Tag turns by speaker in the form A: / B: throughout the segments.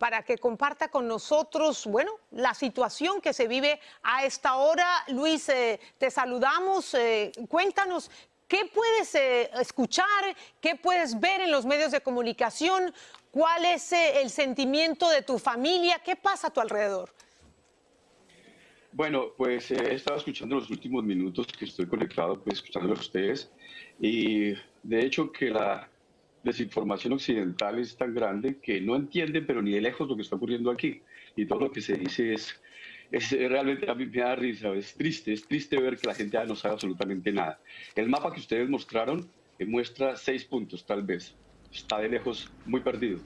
A: para que comparta con nosotros, bueno, la situación que se vive a esta hora. Luis, eh, te saludamos. Eh, cuéntanos ¿Qué puedes eh, escuchar? ¿Qué puedes ver en los medios de comunicación? ¿Cuál es el sentimiento de tu familia? ¿Qué pasa a tu alrededor?
B: Bueno, pues he estado escuchando los últimos minutos que estoy conectado, pues escuchando a ustedes. Y de hecho que la desinformación occidental es tan grande que no entienden, pero ni de lejos lo que está ocurriendo aquí. Y todo lo que se dice es es realmente a mí me da risa, es triste, es triste ver que la gente no sabe absolutamente nada. El mapa que ustedes mostraron eh, muestra seis puntos, tal vez. Está de lejos muy perdido.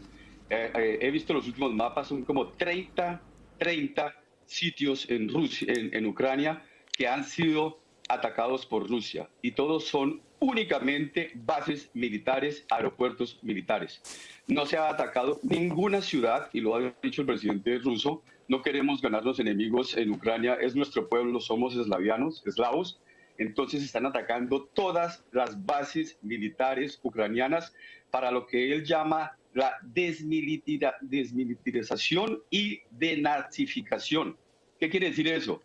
B: Eh, eh, he visto los últimos mapas, son como 30, 30 sitios en, Rusia, en Ucrania que han sido atacados por Rusia y todos son únicamente bases militares, aeropuertos militares. No se ha atacado ninguna ciudad, y lo ha dicho el presidente ruso, no queremos ganar los enemigos en Ucrania, es nuestro pueblo, somos eslavianos, eslavos, entonces están atacando todas las bases militares ucranianas para lo que él llama la desmilitarización y denazificación. ¿Qué quiere decir eso?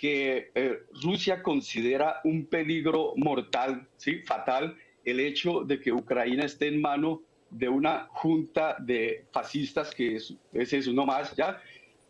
B: Que eh, Rusia considera un peligro mortal, ¿sí? fatal, el hecho de que Ucrania esté en mano de una junta de fascistas, que es, es eso, no más, ¿ya?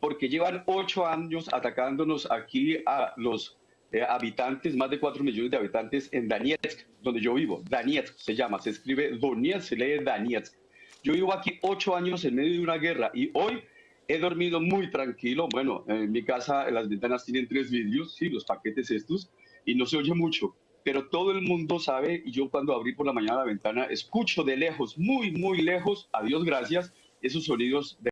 B: porque llevan ocho años atacándonos aquí a los eh, habitantes, más de cuatro millones de habitantes en Donetsk, donde yo vivo. Donetsk se llama, se escribe Donetsk, se lee Donetsk. Yo vivo aquí ocho años en medio de una guerra y hoy he dormido muy tranquilo. Bueno, en mi casa las ventanas tienen tres vidrios, sí, los paquetes estos, y no se oye mucho. Pero todo el mundo sabe, y yo cuando abrí por la mañana la ventana, escucho de lejos, muy, muy lejos, a Dios gracias, esos sonidos de